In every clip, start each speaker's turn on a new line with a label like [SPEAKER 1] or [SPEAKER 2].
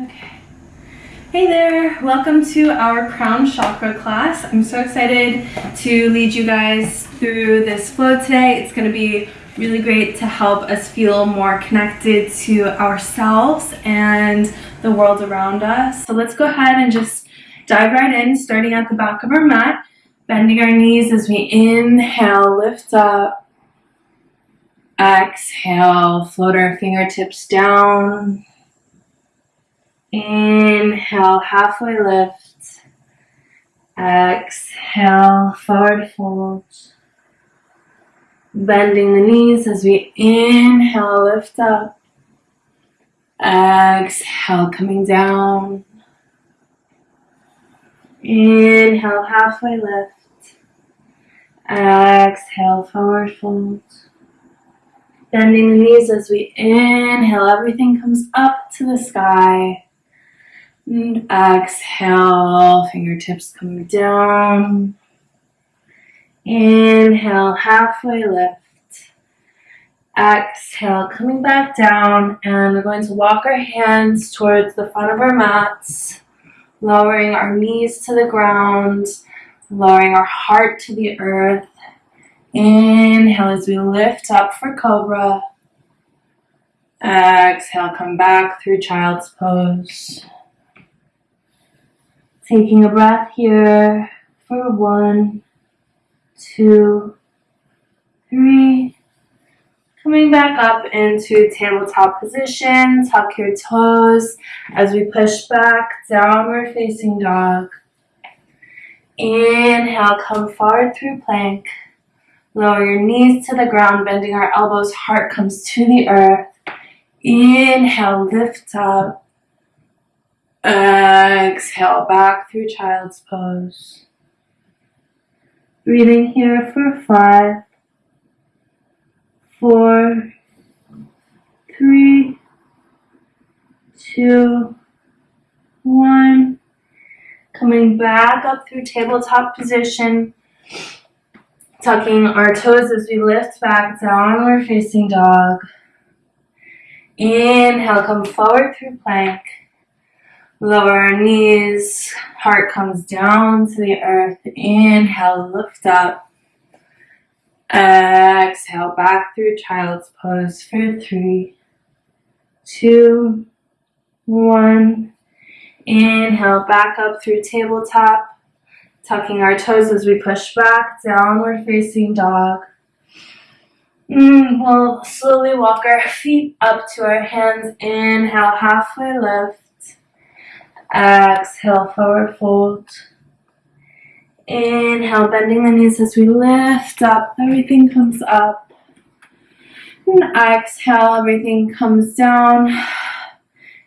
[SPEAKER 1] Okay. Hey there, welcome to our crown chakra class. I'm so excited to lead you guys through this flow today. It's going to be really great to help us feel more connected to ourselves and the world around us. So let's go ahead and just dive right in, starting at the back of our mat, bending our knees as we inhale, lift up. Exhale, float our fingertips down. Inhale, halfway lift. Exhale, forward fold. Bending the knees as we inhale, lift up. Exhale, coming down. Inhale, halfway lift. Exhale, forward fold. Bending the knees as we inhale, everything comes up to the sky. And exhale, fingertips come down. Inhale, halfway lift. Exhale, coming back down, and we're going to walk our hands towards the front of our mats, lowering our knees to the ground, lowering our heart to the earth. Inhale as we lift up for Cobra. Exhale, come back through Child's Pose. Taking a breath here for one, two, three. Coming back up into tabletop position, tuck your toes as we push back, downward facing dog. Inhale, come forward through plank. Lower your knees to the ground, bending our elbows, heart comes to the earth. Inhale, lift up. Exhale, back through child's pose. Breathing here for five, four, three, two, one. Coming back up through tabletop position tucking our toes as we lift back, downward facing dog. Inhale, come forward through plank. Lower our knees, heart comes down to the earth. Inhale, lift up. Exhale, back through child's pose for three, two, one. Inhale, back up through tabletop tucking our toes as we push back, downward facing dog. Mm, we'll slowly walk our feet up to our hands. Inhale, halfway lift. Exhale, forward fold. Inhale, bending the knees as we lift up. Everything comes up. And exhale, everything comes down.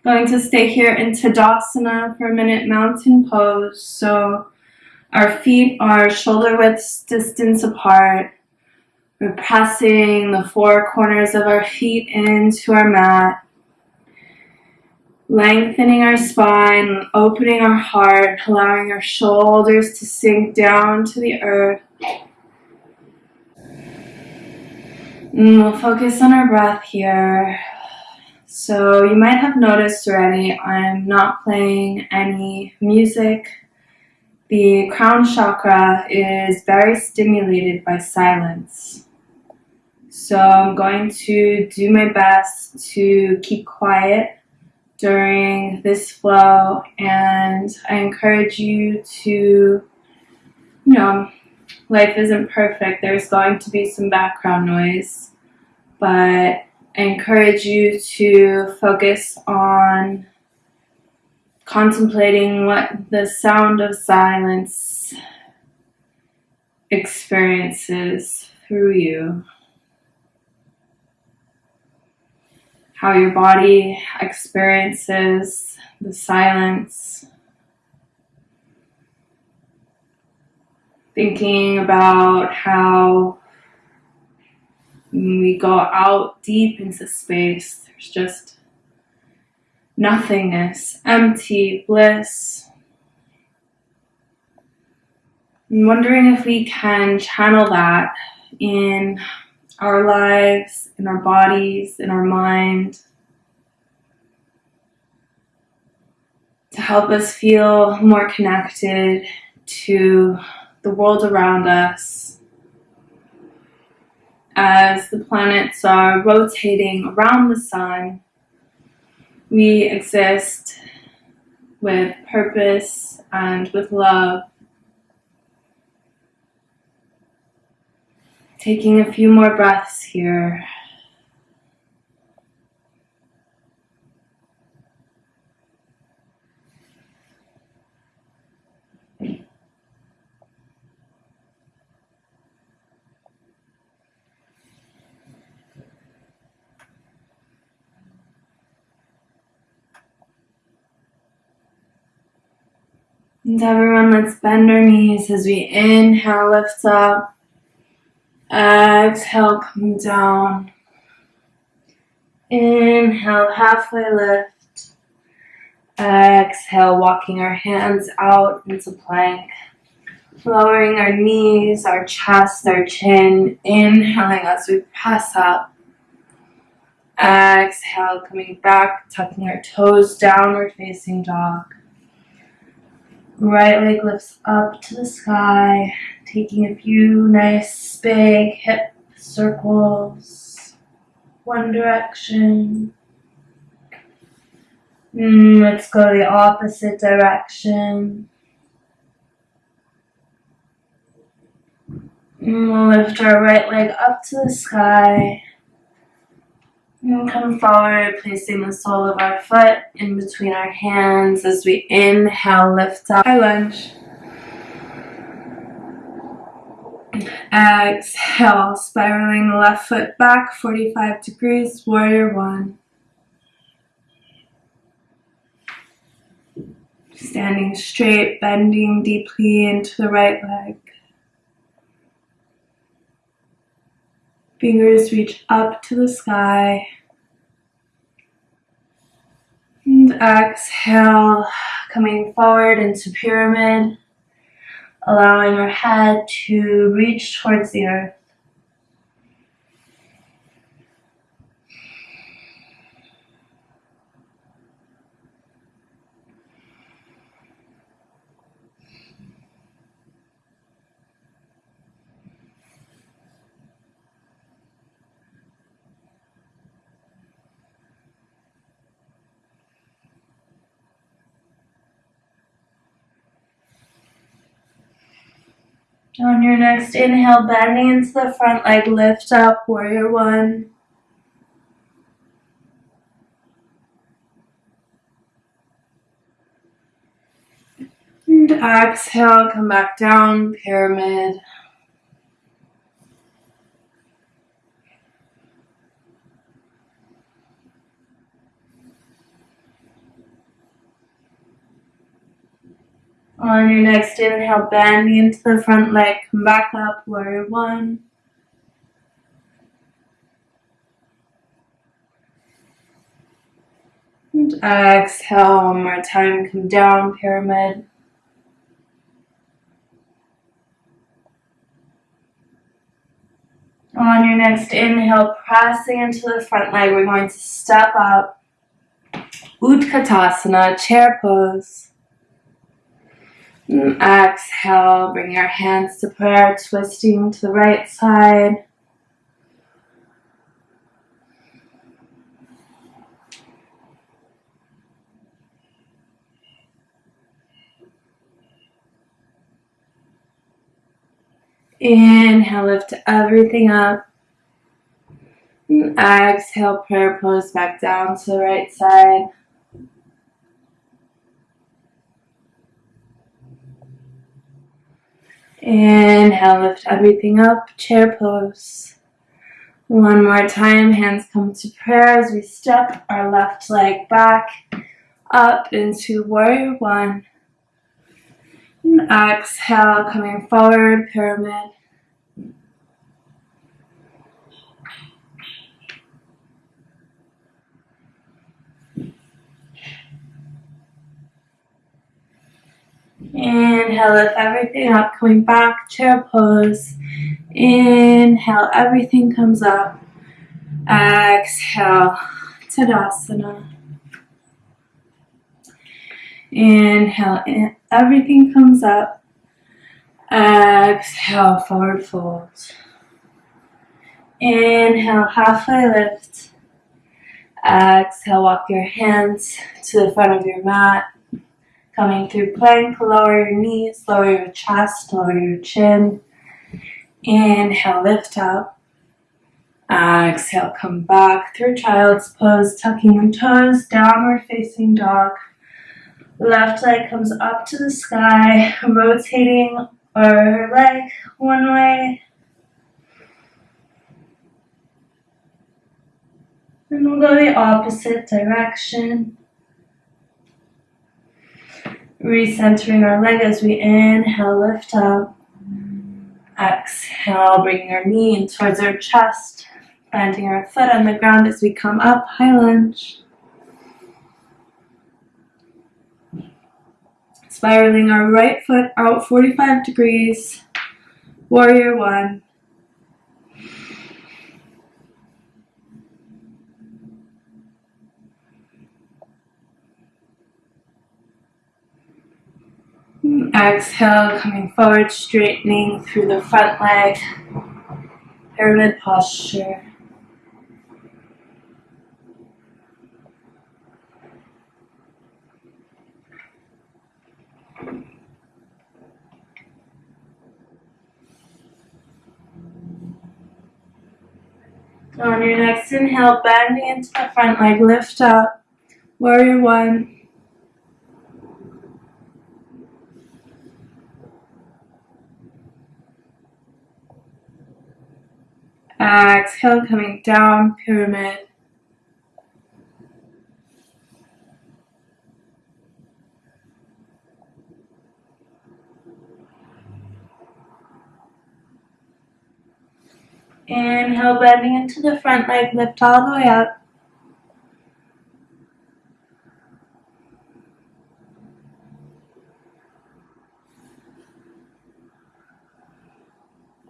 [SPEAKER 1] Going to stay here in Tadasana for a minute, mountain pose. So our feet are shoulder width distance apart. We're pressing the four corners of our feet into our mat. Lengthening our spine, opening our heart, allowing our shoulders to sink down to the earth. And we'll focus on our breath here. So you might have noticed already, I'm not playing any music the crown chakra is very stimulated by silence. So I'm going to do my best to keep quiet during this flow and I encourage you to, you know, life isn't perfect. There's going to be some background noise, but I encourage you to focus on contemplating what the sound of silence experiences through you. How your body experiences the silence. Thinking about how when we go out deep into space, there's just nothingness, empty bliss. I'm wondering if we can channel that in our lives, in our bodies, in our mind. to help us feel more connected to the world around us as the planets are rotating around the sun. We exist with purpose and with love. Taking a few more breaths here. And everyone, let's bend our knees as we inhale, lift up. Exhale, come down. Inhale, halfway lift. Exhale, walking our hands out into plank. Lowering our knees, our chest, our chin. Inhaling as we press up. Exhale, coming back, tucking our toes, downward facing dog. Right leg lifts up to the sky, taking a few nice big hip circles. One direction. Mm, let's go the opposite direction. Mm, we'll lift our right leg up to the sky. And come forward, placing the sole of our foot in between our hands as we inhale, lift up. High lunge. Exhale, spiraling the left foot back 45 degrees, warrior one. Standing straight, bending deeply into the right leg. Fingers reach up to the sky. And exhale, coming forward into pyramid, allowing our head to reach towards the earth. On your next inhale, bending into the front leg, lift up, warrior one. And exhale, come back down, pyramid. On your next inhale, bending into the front leg, come back up, warrior one. And exhale one more time, come down, pyramid. On your next inhale, pressing into the front leg, we're going to step up. Utkatasana, chair pose. And exhale, bring your hands to prayer, twisting to the right side. Inhale, lift everything up. And exhale, prayer pose back down to the right side. Inhale, lift everything up, chair pose. One more time, hands come to prayer as we step our left leg back up into warrior one. And exhale, coming forward, pyramid. Inhale, lift everything up, coming back, chair pose. Inhale, everything comes up. Exhale, Tadasana. Inhale, in, everything comes up. Exhale, forward fold. Inhale, halfway lift. Exhale, walk your hands to the front of your mat. Coming through plank, lower your knees, lower your chest, lower your chin. Inhale, lift up. Uh, exhale, come back through child's pose, tucking your toes, downward facing dog. Left leg comes up to the sky, rotating our leg one way. And we'll go the opposite direction. Recentering our leg as we inhale, lift up. Exhale, bringing our knee in towards our chest, planting our foot on the ground as we come up, high lunge. Spiraling our right foot out 45 degrees, warrior one. Exhale, coming forward, straightening through the front leg, pyramid posture. On your next inhale, bending into the front leg, lift up, warrior one. Exhale, coming down, pyramid. Inhale, bending into the front leg, lift all the way up.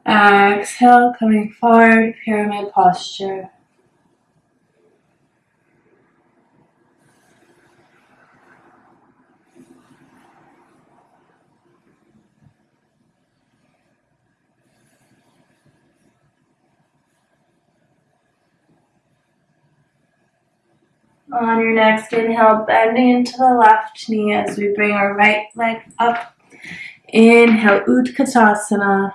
[SPEAKER 1] Exhale, coming forward, pyramid posture. On your next inhale, bending into the left knee as we bring our right leg up. Inhale, Utkatasana.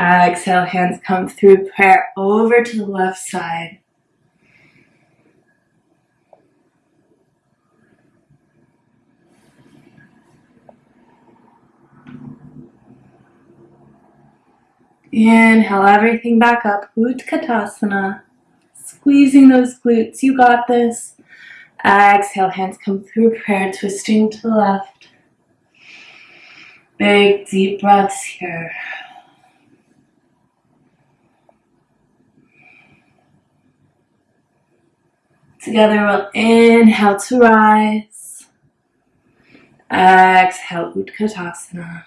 [SPEAKER 1] Uh, exhale, hands come through prayer over to the left side. Inhale everything back up, Utkatasana. Squeezing those glutes, you got this. Exhale, hands come through prayer, twisting to the left. Big deep breaths here. Together we'll inhale to rise. Exhale, Utkatasana.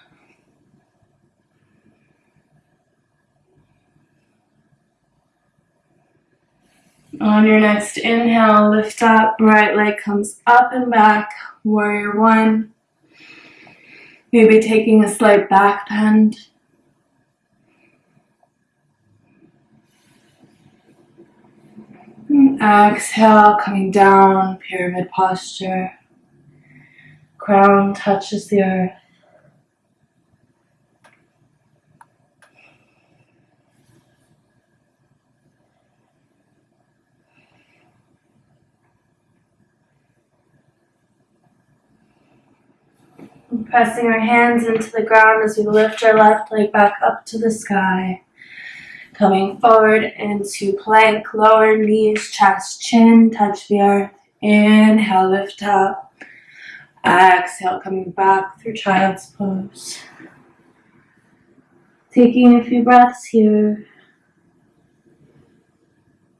[SPEAKER 1] On your next inhale, lift up, right leg comes up and back, warrior one. Maybe taking a slight back bend. Exhale, coming down, pyramid posture. Crown touches the earth. Pressing our hands into the ground as we lift our left leg back up to the sky. Coming forward into plank, lower knees, chest, chin, touch the earth. Inhale, lift up. Exhale, coming back through child's pose. Taking a few breaths here.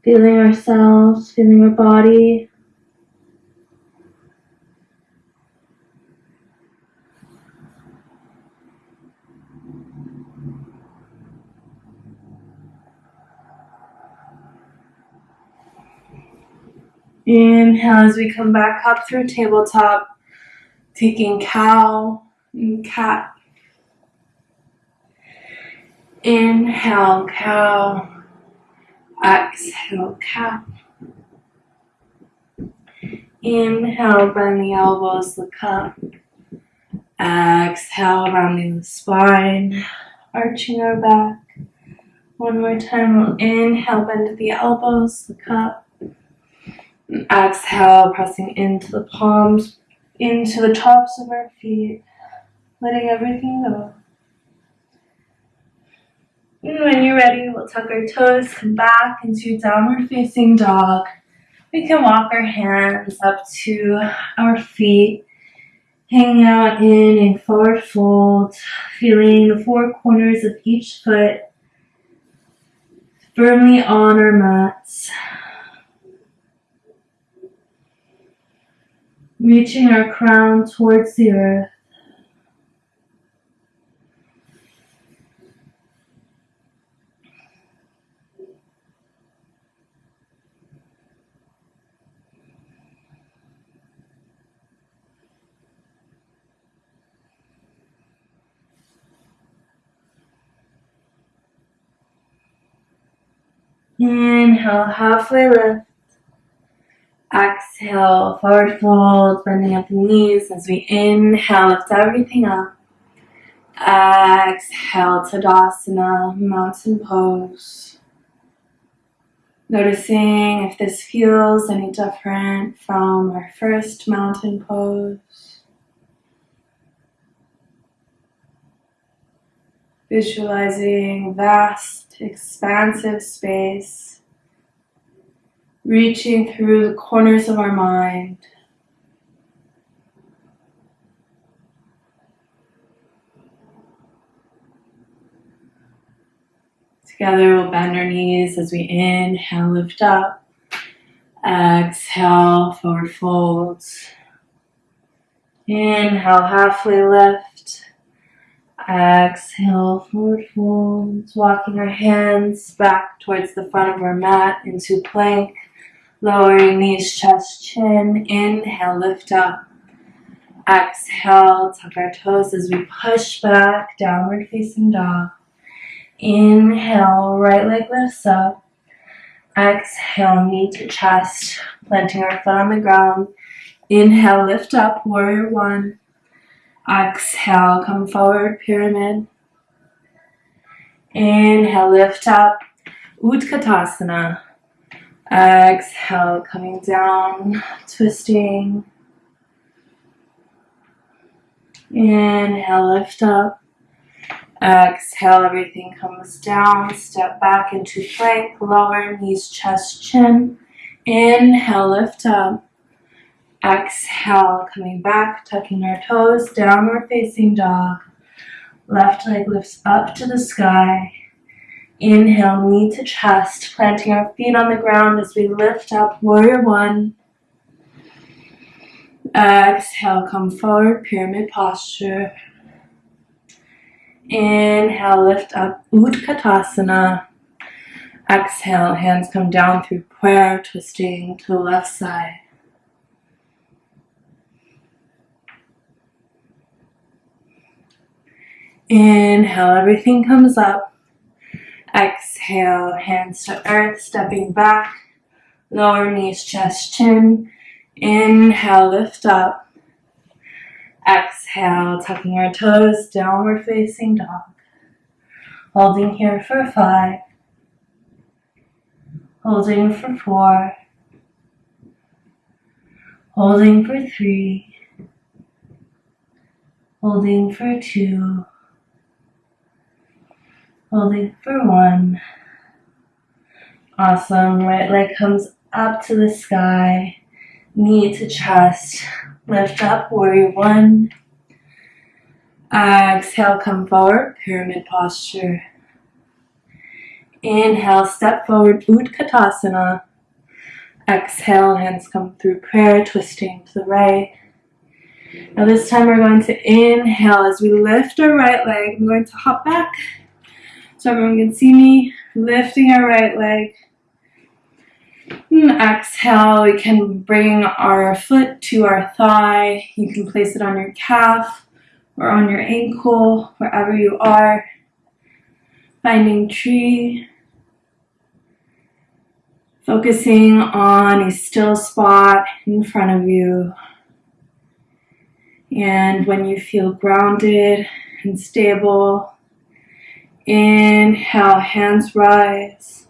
[SPEAKER 1] Feeling ourselves, feeling our body. Inhale as we come back up through tabletop. Taking cow and cat. Inhale, cow. Exhale, cat. Inhale, bend the elbows, look up. Exhale, rounding the spine, arching our back. One more time, we'll inhale, bend the elbows, look up. Exhale, pressing into the palms, into the tops of our feet, letting everything go. And when you're ready, we'll tuck our toes, come back into downward facing dog. We can walk our hands up to our feet, hanging out in a forward fold, feeling the four corners of each foot firmly on our mats. Reaching our crown towards the earth. Inhale, halfway lift. Exhale, forward fold, bending at the knees as we inhale, lift everything up. Exhale, Tadasana, mountain pose. Noticing if this feels any different from our first mountain pose. Visualizing vast, expansive space, reaching through the corners of our mind. Together we'll bend our knees as we inhale, lift up. Exhale, forward folds. Inhale, halfway lift. Exhale, forward folds. Walking our hands back towards the front of our mat into plank. Lowering knees, chest, chin. Inhale, lift up. Exhale, tuck our toes as we push back, downward facing dog. Inhale, right leg lifts up. Exhale, knee to chest, planting our foot on the ground. Inhale, lift up, warrior one. Exhale, come forward, pyramid. Inhale, lift up, Utkatasana. Exhale, coming down, twisting. Inhale, lift up. Exhale, everything comes down. Step back into plank, lower knees, chest, chin. Inhale, lift up. Exhale, coming back, tucking our toes, downward facing dog. Left leg lifts up to the sky. Inhale, knee to chest, planting our feet on the ground as we lift up, warrior one. Exhale, come forward, pyramid posture. Inhale, lift up, Utkatasana. Exhale, hands come down through prayer, twisting to the left side. Inhale, everything comes up. Exhale, hands to earth, stepping back. Lower knees, chest, chin. Inhale, lift up. Exhale, tucking our toes, downward facing dog. Holding here for five. Holding for four. Holding for three. Holding for two holding for one. Awesome, right leg comes up to the sky, knee to chest, lift up, warrior one. Exhale, come forward, pyramid posture. Inhale, step forward, Utkatasana. Exhale, hands come through prayer, twisting to the right. Now this time we're going to inhale as we lift our right leg. I'm going to hop back so everyone can see me lifting our right leg. And exhale, we can bring our foot to our thigh. You can place it on your calf or on your ankle, wherever you are. Finding tree. Focusing on a still spot in front of you. And when you feel grounded and stable, inhale, hands rise.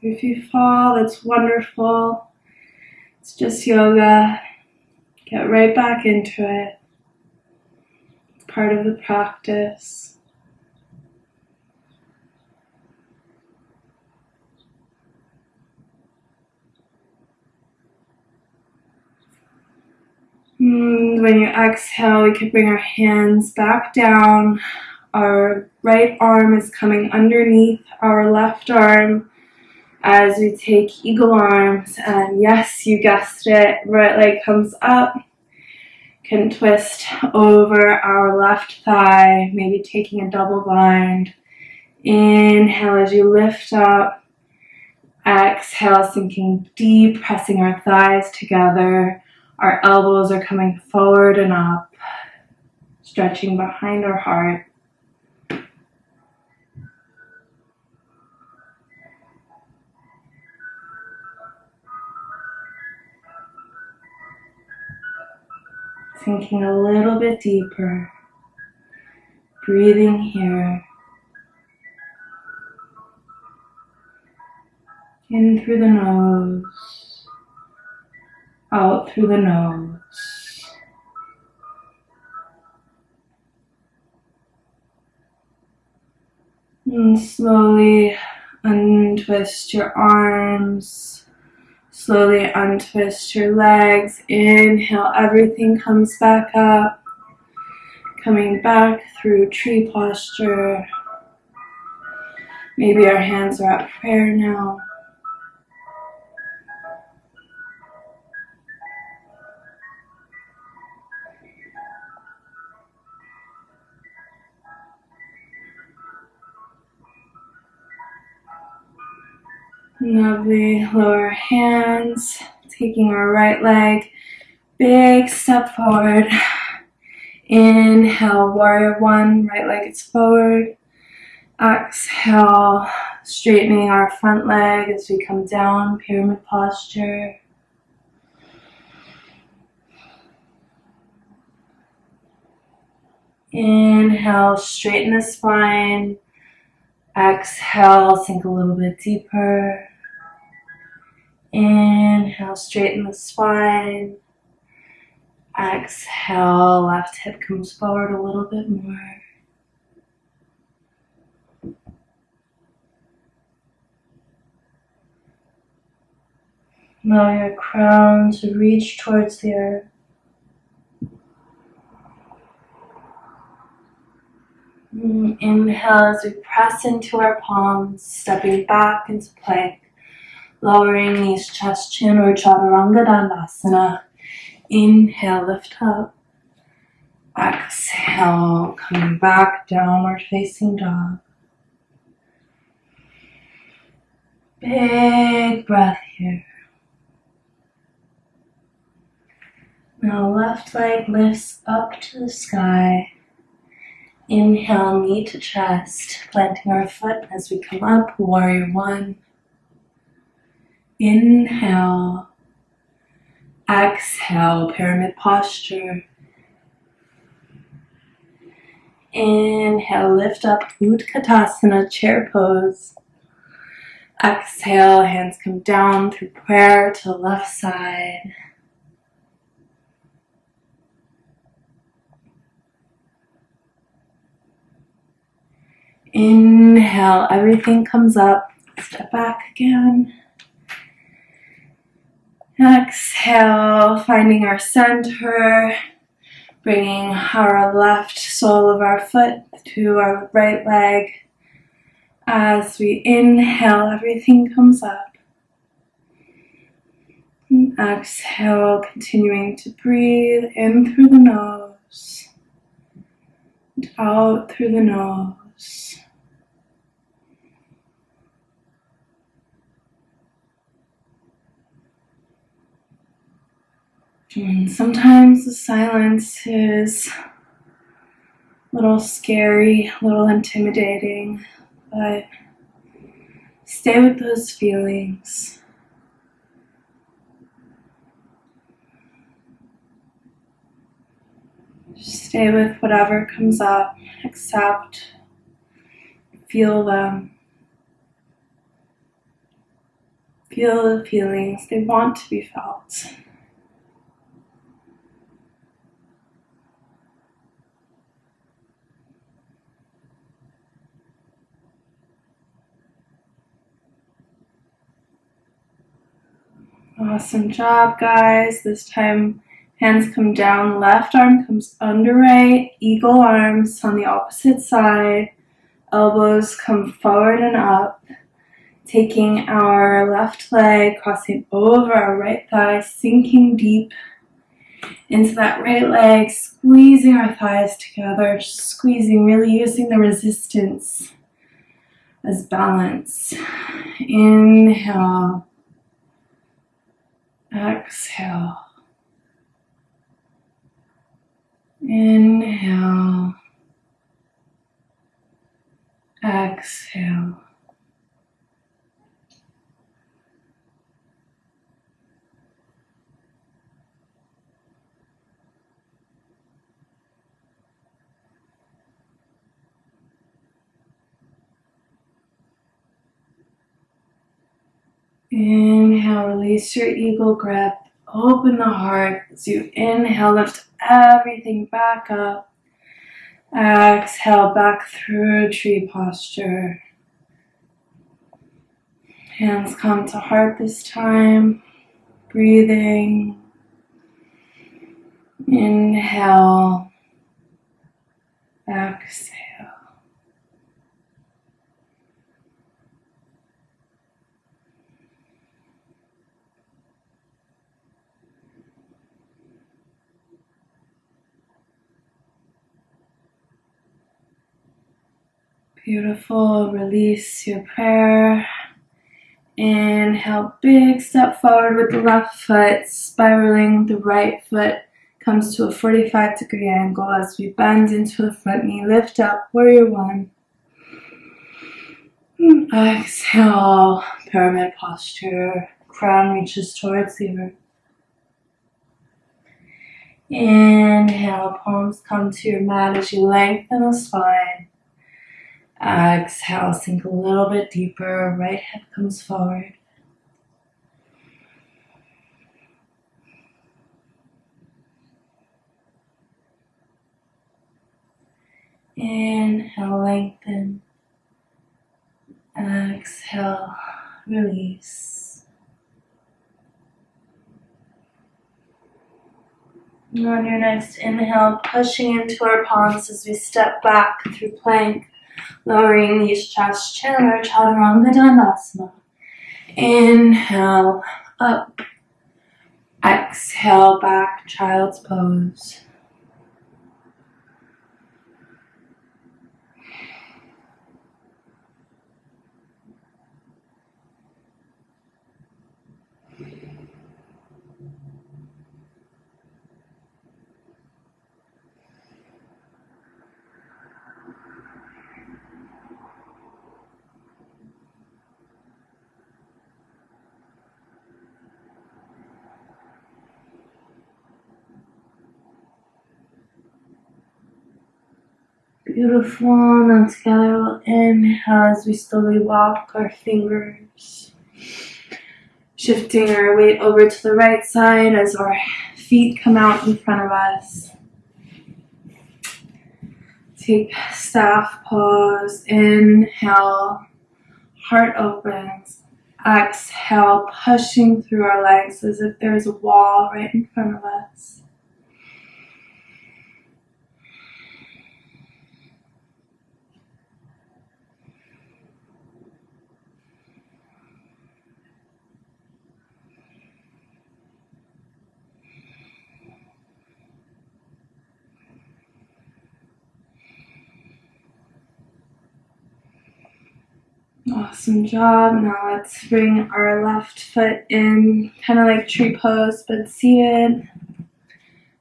[SPEAKER 1] If you fall, that's wonderful. It's just yoga. Get right back into it. It's part of the practice. Mm, when you exhale, we can bring our hands back down. Our right arm is coming underneath our left arm as we take eagle arms. And yes, you guessed it, right leg comes up. Can twist over our left thigh, maybe taking a double bind. Inhale as you lift up. Exhale, sinking deep, pressing our thighs together. Our elbows are coming forward and up, stretching behind our heart. Sinking a little bit deeper, breathing here. In through the nose out through the nose. And slowly untwist your arms. Slowly untwist your legs. Inhale, everything comes back up. Coming back through tree posture. Maybe our hands are at prayer now. Lovely. Lower hands. Taking our right leg. Big step forward. Inhale, warrior one. Right leg is forward. Exhale, straightening our front leg as we come down, pyramid posture. Inhale, straighten the spine. Exhale, sink a little bit deeper. Inhale, straighten the spine. Exhale, left hip comes forward a little bit more. Allow your crown to reach towards the earth. Mm, inhale as we press into our palms, stepping back into plank, lowering knees, chest, chin, or chaturanga dandasana. Inhale, lift up. Exhale, coming back, downward facing dog. Big breath here. Now left leg lifts up to the sky. Inhale, knee to chest, planting our foot as we come up, warrior one. Inhale. Exhale, pyramid posture. Inhale, lift up, Utkatasana, chair pose. Exhale, hands come down through prayer to the left side. Inhale, everything comes up. Step back again. Exhale, finding our center, bringing our left sole of our foot to our right leg. As we inhale, everything comes up. And exhale, continuing to breathe in through the nose and out through the nose. And sometimes the silence is a little scary, a little intimidating, but stay with those feelings. Just Stay with whatever comes up, accept, feel them. Feel the feelings, they want to be felt. Awesome job, guys. This time, hands come down, left arm comes under right, eagle arms on the opposite side, elbows come forward and up, taking our left leg, crossing over our right thigh, sinking deep into that right leg, squeezing our thighs together, squeezing, really using the resistance as balance. Inhale. Exhale. Inhale. Exhale. Inhale, release your eagle grip. Open the heart as you inhale, lift everything back up. Exhale back through tree posture. Hands come to heart this time. Breathing. Inhale. Exhale. Beautiful. Release your prayer. Inhale, big step forward with the left foot, spiraling the right foot comes to a 45 degree angle as we bend into the front knee. Lift up, warrior one. Exhale, pyramid posture. Crown reaches towards the earth. Inhale, palms come to your mat as you lengthen the spine. Exhale, sink a little bit deeper. Right hip comes forward. Inhale, lengthen. Exhale, release. On your next inhale, pushing into our palms as we step back through plank lowering the chest, chin, or chaturanga dandasana. Inhale, up. Exhale, back, child's pose. Beautiful. Now together we'll inhale as we slowly walk our fingers. Shifting our weight over to the right side as our feet come out in front of us. Take staff pose. Inhale. Heart opens. Exhale, pushing through our legs as if there's a wall right in front of us. Awesome job. Now let's bring our left foot in, kind of like tree pose, but seated.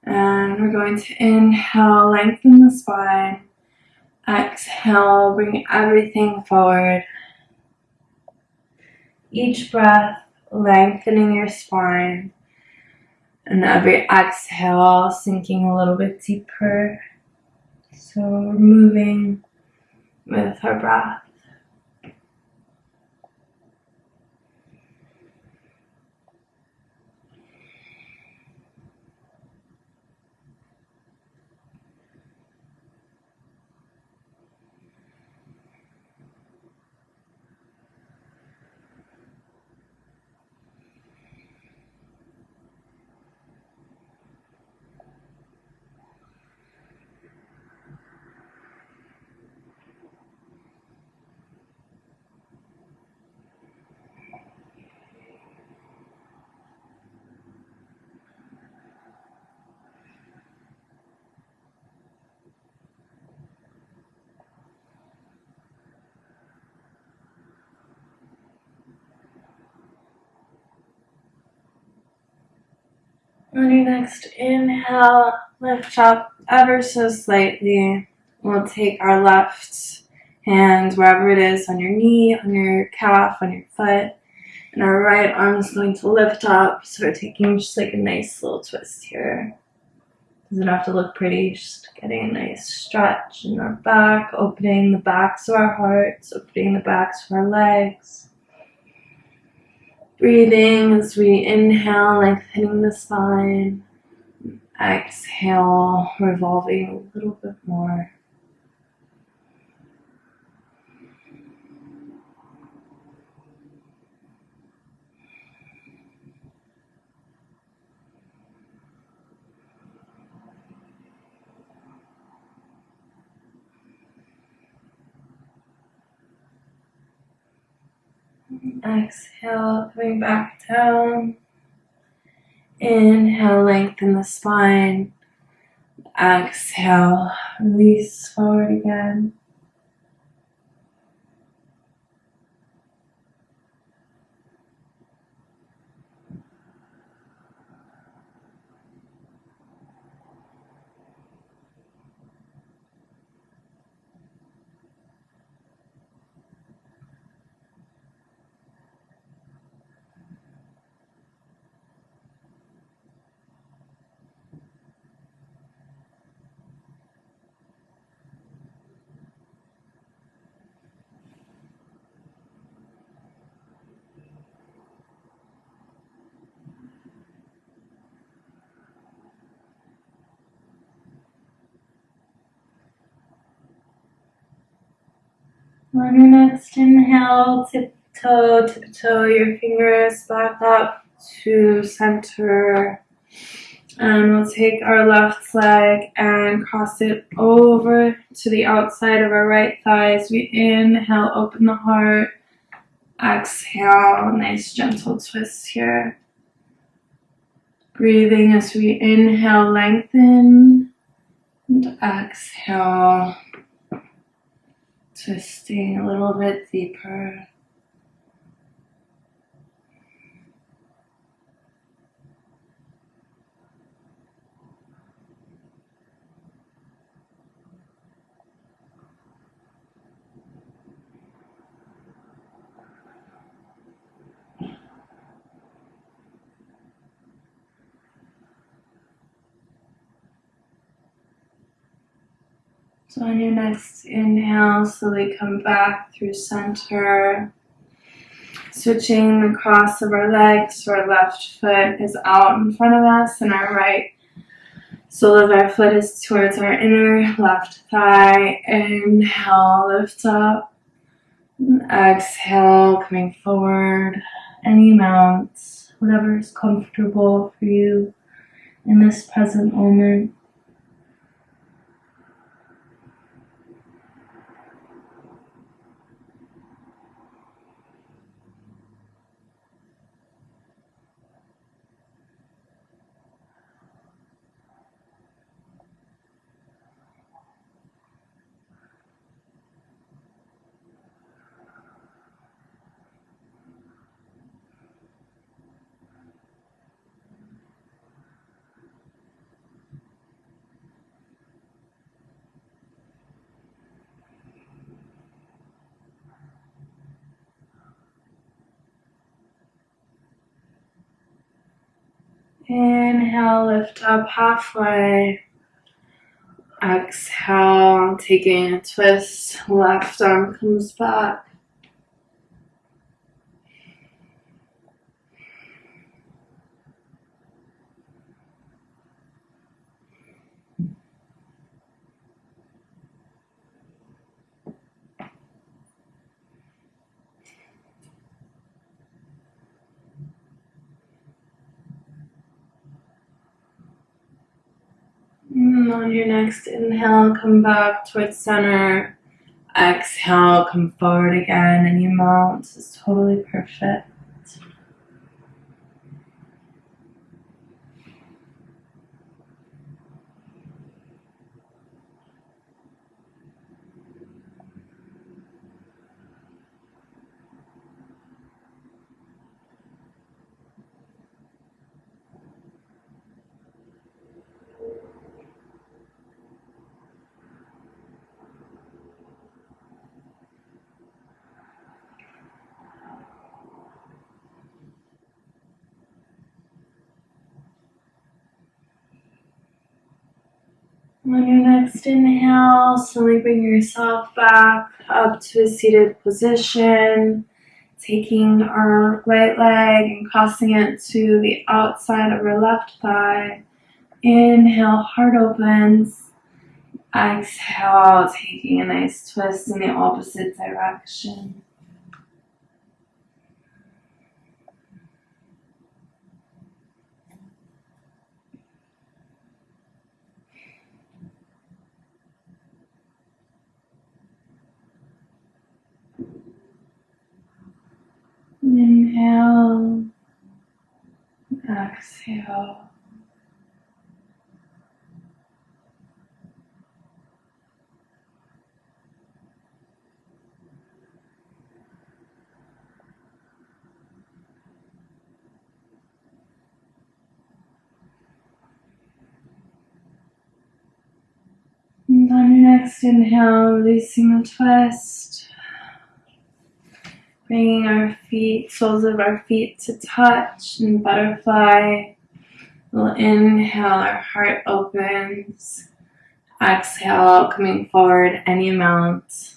[SPEAKER 1] And we're going to inhale, lengthen the spine. Exhale, bring everything forward. Each breath, lengthening your spine. And every exhale, sinking a little bit deeper. So we're moving with our breath. On your next inhale, lift up ever so slightly. We'll take our left hand wherever it is on your knee, on your calf, on your foot. And our right arm is going to lift up. So we're taking just like a nice little twist here. Doesn't have to look pretty, just getting a nice stretch in our back, opening the backs of our hearts, opening the backs of our legs. Breathing as we inhale, lengthening the spine. Exhale, revolving a little bit more. Exhale, coming back down. Inhale, lengthen the spine. Exhale, release forward again. On your next inhale, tiptoe, tiptoe your fingers back up to center. And we'll take our left leg and cross it over to the outside of our right thigh as we inhale, open the heart. Exhale, nice gentle twist here. Breathing as we inhale, lengthen. And exhale, twisting a little bit deeper. On your next inhale, slowly come back through center. Switching the cross of our legs, so our left foot is out in front of us and our right sole of our foot is towards our inner left thigh. Inhale, lift up. Exhale, coming forward any amount, whatever is comfortable for you in this present moment. Inhale, lift up halfway. Exhale, taking a twist. Left arm comes back. And on your next inhale, come back towards center. Exhale, come forward again, and you mount. This is totally perfect. On your next inhale, slowly bring yourself back up to a seated position. Taking our right leg and crossing it to the outside of our left thigh. Inhale, heart opens. Exhale, taking a nice twist in the opposite direction. Inhale, exhale. And on your next inhale, releasing the twist. Bringing our feet, soles of our feet to touch and butterfly. We'll inhale, our heart opens. Exhale, coming forward any amount.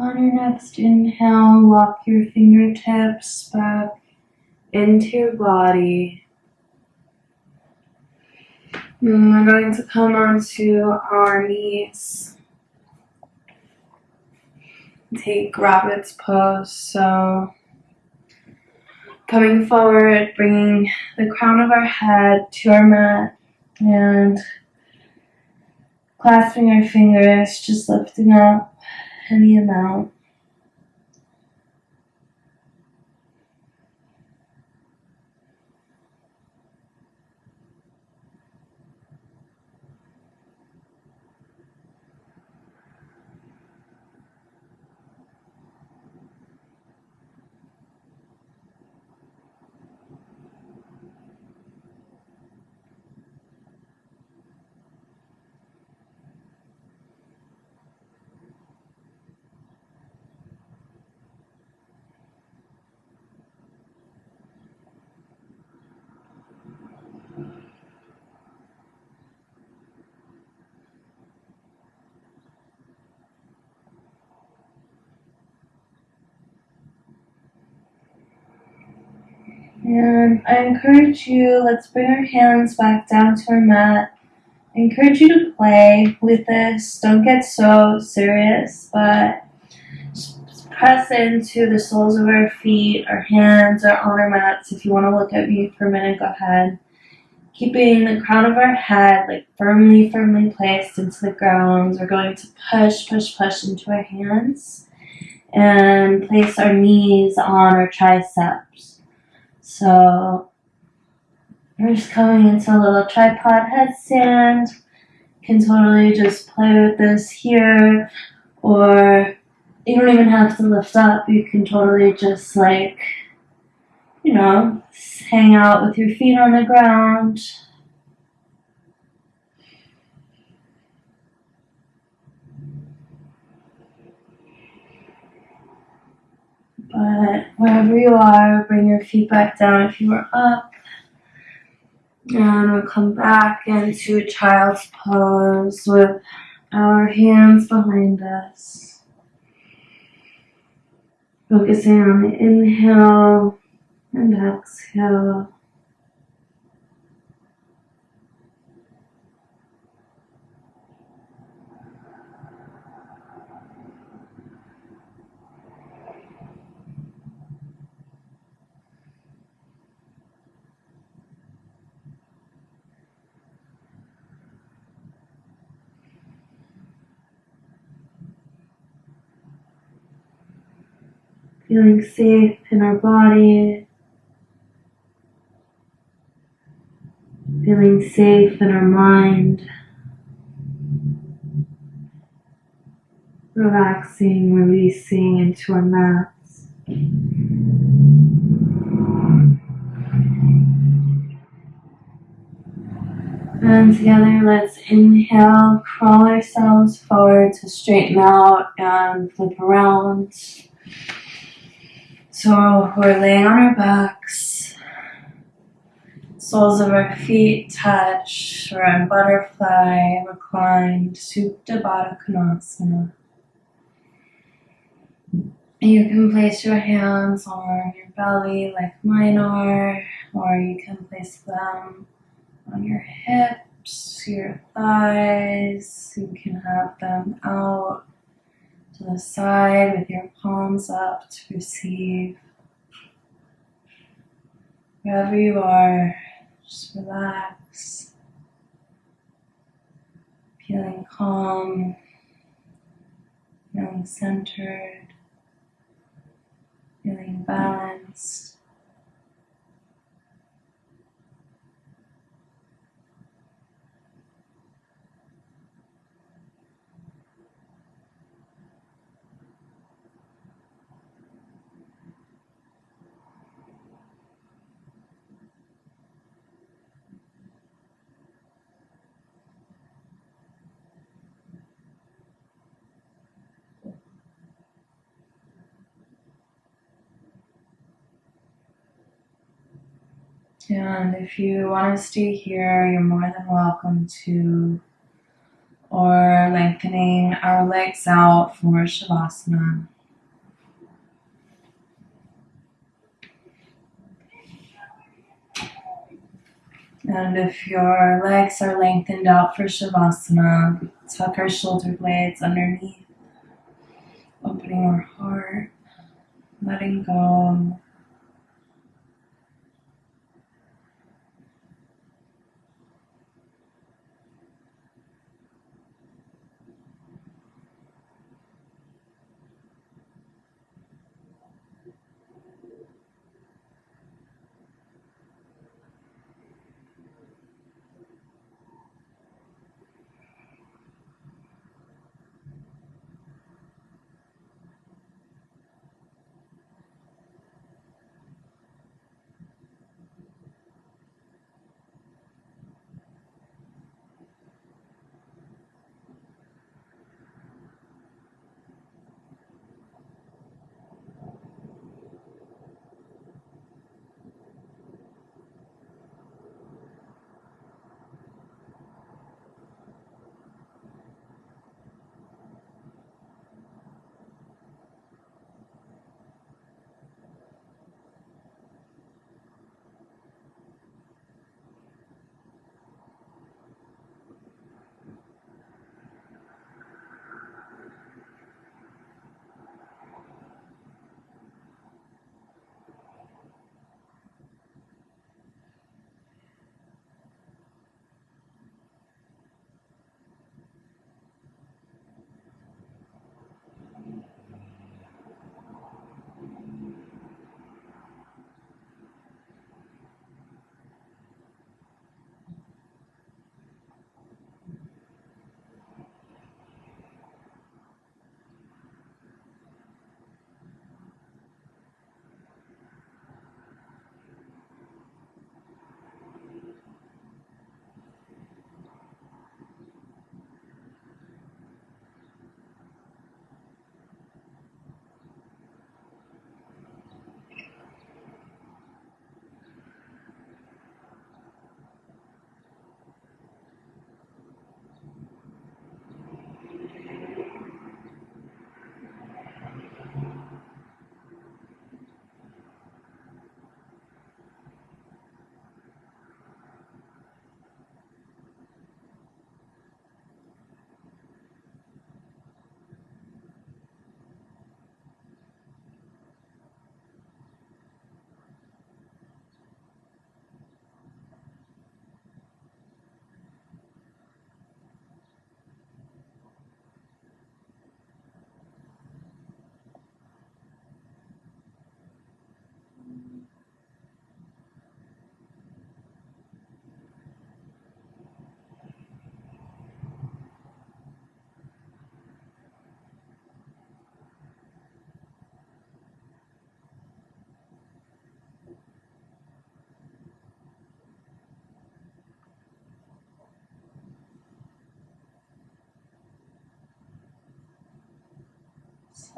[SPEAKER 1] On your next inhale, walk your fingertips back into your body. And we're going to come onto our knees. Take rabbit's pose. So, coming forward, bringing the crown of our head to our mat and clasping our fingers, just lifting up any amount. And I encourage you, let's bring our hands back down to our mat. I encourage you to play with this. Don't get so serious, but press into the soles of our feet, our hands are on our mats. If you want to look at me for a minute, go ahead. Keeping the crown of our head like firmly, firmly placed into the ground. We're going to push, push, push into our hands and place our knees on our triceps. So we're just coming into a little tripod headstand. Can totally just play with this here, or you don't even have to lift up. You can totally just like, you know, hang out with your feet on the ground. But wherever you are, bring your feet back down if you are up. And we'll come back into child's pose with our hands behind us. Focusing on the inhale and exhale. Feeling safe in our body, feeling safe in our mind, relaxing, releasing into our mats. And together, let's inhale, crawl ourselves forward to straighten out and flip around. So we're laying on our backs, soles of our feet touch, we're in butterfly, reclined, Supta Baddha Konasana. You can place your hands on your belly like mine are, or you can place them on your hips, your thighs. You can have them out to the side with your palms up to receive. Wherever you are, just relax, feeling calm, feeling centered, feeling balanced. And if you want to stay here, you're more than welcome to, or lengthening our legs out for Shavasana. And if your legs are lengthened out for Shavasana, tuck our shoulder blades underneath, opening our heart, letting go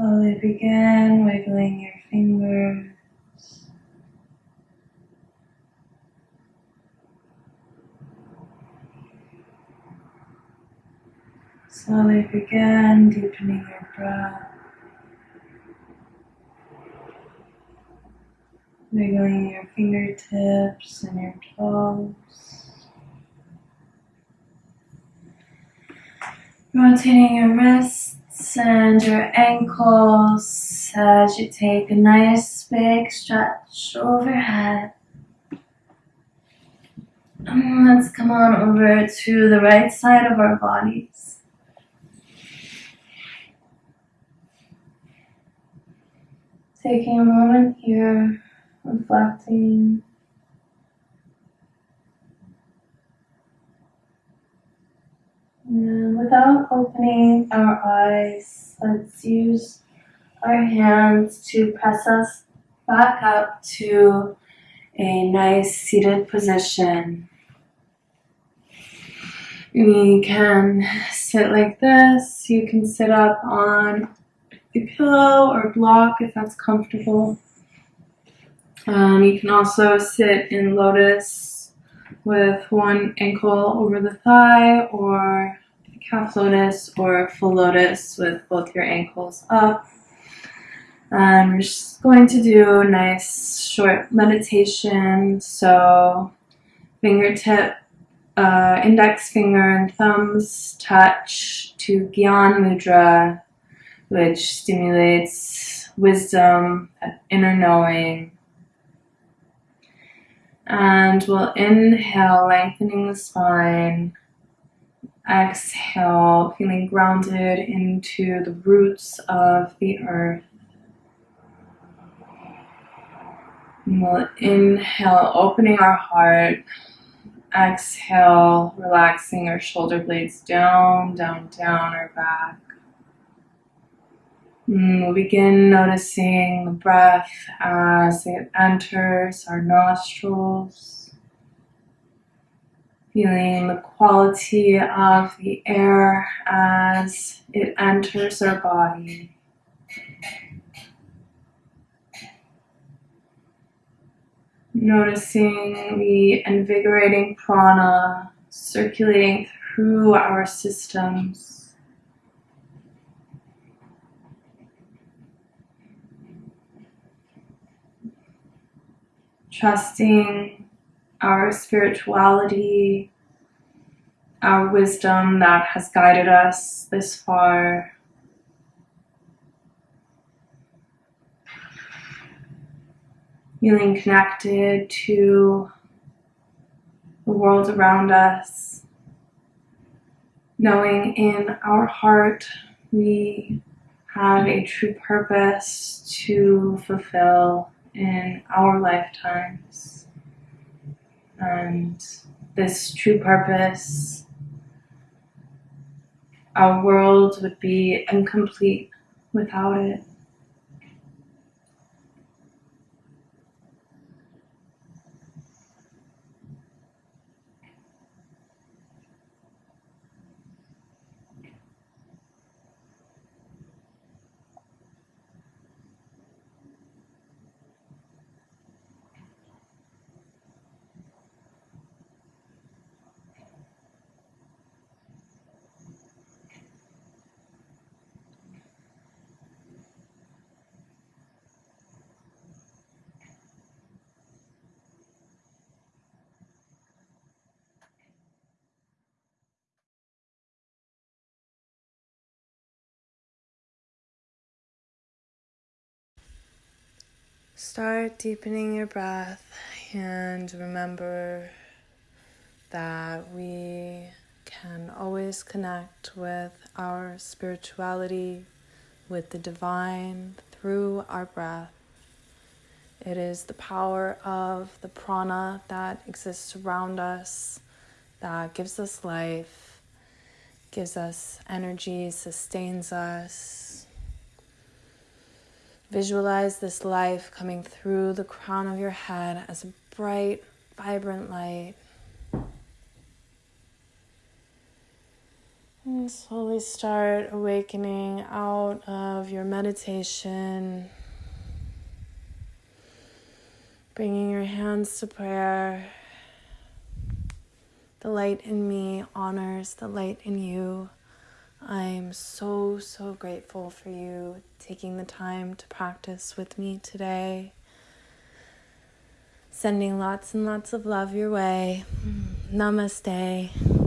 [SPEAKER 1] Slowly begin wiggling your fingers. Slowly begin deepening your breath. Wiggling your fingertips and your toes. Rotating your wrists and your ankles as you take a nice big stretch overhead. And let's come on over to the right side of our bodies. Taking a moment here, reflecting. And without opening our eyes, let's use our hands to press us back up to a nice seated position. You can sit like this. You can sit up on a pillow or block if that's comfortable. Um, you can also sit in lotus with one ankle over the thigh or half lotus or full lotus with both your ankles up. And we're just going to do a nice short meditation. So fingertip, uh, index finger and thumbs touch to Gyan Mudra which stimulates wisdom, inner knowing. And we'll inhale, lengthening the spine. Exhale, feeling grounded into the roots of the earth. And we'll inhale, opening our heart. Exhale, relaxing our shoulder blades down, down, down our back. Mm, we'll begin noticing the breath as it enters our nostrils, feeling the quality of the air as it enters our body. Noticing the invigorating prana circulating through our systems. trusting our spirituality, our wisdom that has guided us this far. Feeling connected to the world around us, knowing in our heart we have a true purpose to fulfill in our lifetimes. And this true purpose, our world would be incomplete without it. Start deepening your breath and remember that we can always connect with our spirituality, with the divine through our breath. It is the power of the prana that exists around us that gives us life, gives us energy, sustains us, Visualize this life coming through the crown of your head as a bright, vibrant light. And slowly start awakening out of your meditation. Bringing your hands to prayer. The light in me honors the light in you. I'm so, so grateful for you taking the time to practice with me today. Sending lots and lots of love your way. Namaste.